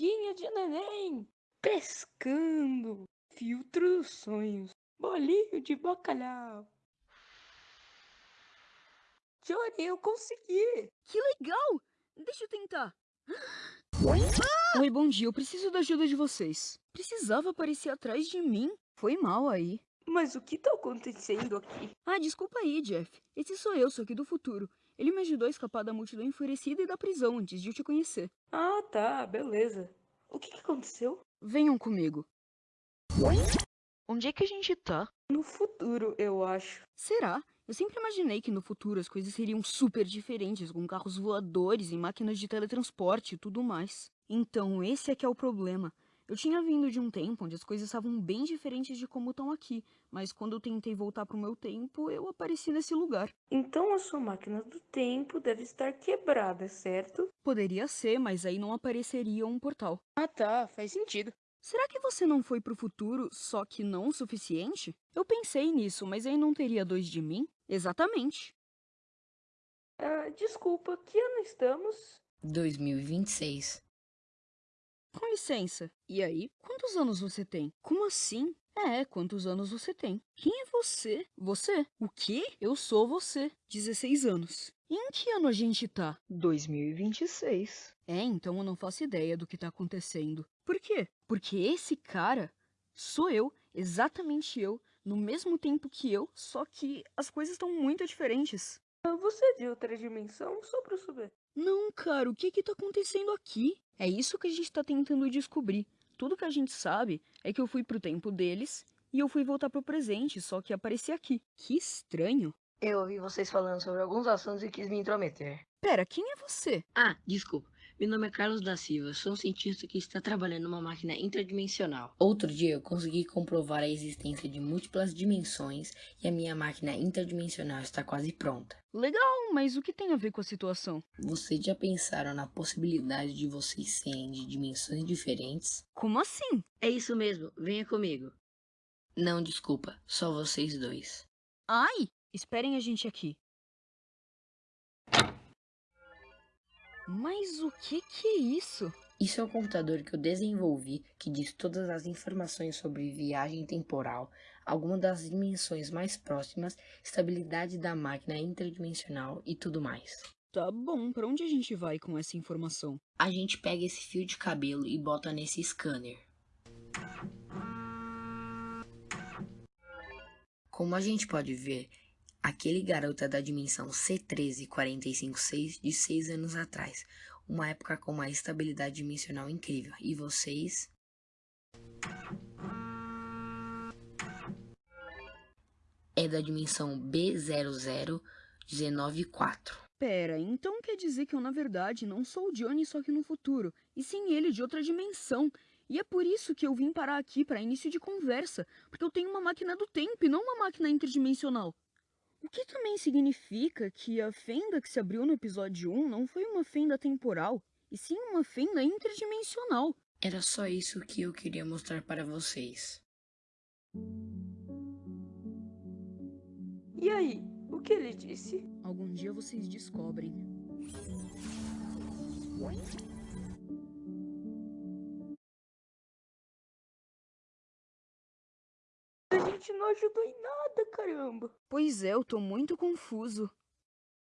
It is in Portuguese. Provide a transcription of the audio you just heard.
sunguinha de neném, pescando, filtro dos sonhos, bolinho de bacalhau. Johnny, eu consegui! Que legal! Deixa eu tentar. Oi, bom dia. Eu preciso da ajuda de vocês. Precisava aparecer atrás de mim? Foi mal aí. Mas o que tá acontecendo aqui? Ah, desculpa aí, Jeff. Esse sou eu, sou aqui do futuro. Ele me ajudou a escapar da multidão enfurecida e da prisão antes de eu te conhecer. Ah, tá, beleza. O que, que aconteceu? Venham comigo. Onde é que a gente tá? No futuro, eu acho. Será? Eu sempre imaginei que no futuro as coisas seriam super diferentes, com carros voadores e máquinas de teletransporte e tudo mais. Então, esse é que é o problema. Eu tinha vindo de um tempo onde as coisas estavam bem diferentes de como estão aqui, mas quando eu tentei voltar pro meu tempo, eu apareci nesse lugar. Então a sua máquina do tempo deve estar quebrada, certo? Poderia ser, mas aí não apareceria um portal. Ah tá, faz sentido. Será que você não foi pro futuro, só que não o suficiente? Eu pensei nisso, mas aí não teria dois de mim? Exatamente. Ah, desculpa, que ano estamos? 2026. Com licença. E aí? Quantos anos você tem? Como assim? É, quantos anos você tem? Quem é você? Você? O quê? Eu sou você. 16 anos. E em que ano a gente tá? 2026. É, então eu não faço ideia do que tá acontecendo. Por quê? Porque esse cara sou eu, exatamente eu, no mesmo tempo que eu, só que as coisas estão muito diferentes. Você viu outra dimensão? Só pra eu saber. Não, cara, o que que tá acontecendo aqui? É isso que a gente tá tentando descobrir. Tudo que a gente sabe é que eu fui pro tempo deles e eu fui voltar pro presente, só que apareci aqui. Que estranho. Eu ouvi vocês falando sobre alguns assuntos e quis me intrometer. Pera, quem é você? Ah, desculpa. Meu nome é Carlos da Silva. Sou um cientista que está trabalhando numa máquina interdimensional. Outro dia eu consegui comprovar a existência de múltiplas dimensões e a minha máquina interdimensional está quase pronta. Legal, mas o que tem a ver com a situação? Vocês já pensaram na possibilidade de vocês serem de dimensões diferentes? Como assim? É isso mesmo, venha comigo. Não, desculpa, só vocês dois. Ai, esperem a gente aqui. Mas o que que é isso? Isso é um computador que eu desenvolvi que diz todas as informações sobre viagem temporal, algumas das dimensões mais próximas, estabilidade da máquina interdimensional e tudo mais. Tá bom, pra onde a gente vai com essa informação? A gente pega esse fio de cabelo e bota nesse scanner. Como a gente pode ver, aquele garoto é da dimensão C13456 de 6 anos atrás, uma época com uma estabilidade dimensional incrível. E vocês? É da dimensão B00194. Pera, então quer dizer que eu na verdade não sou o Johnny só que no futuro, e sim ele de outra dimensão. E é por isso que eu vim parar aqui para início de conversa, porque eu tenho uma máquina do tempo e não uma máquina interdimensional. O que também significa que a fenda que se abriu no episódio 1 não foi uma fenda temporal, e sim uma fenda interdimensional. Era só isso que eu queria mostrar para vocês. E aí, o que ele disse? Algum dia vocês descobrem. Gente não ajudou em nada, caramba. Pois é, eu tô muito confuso.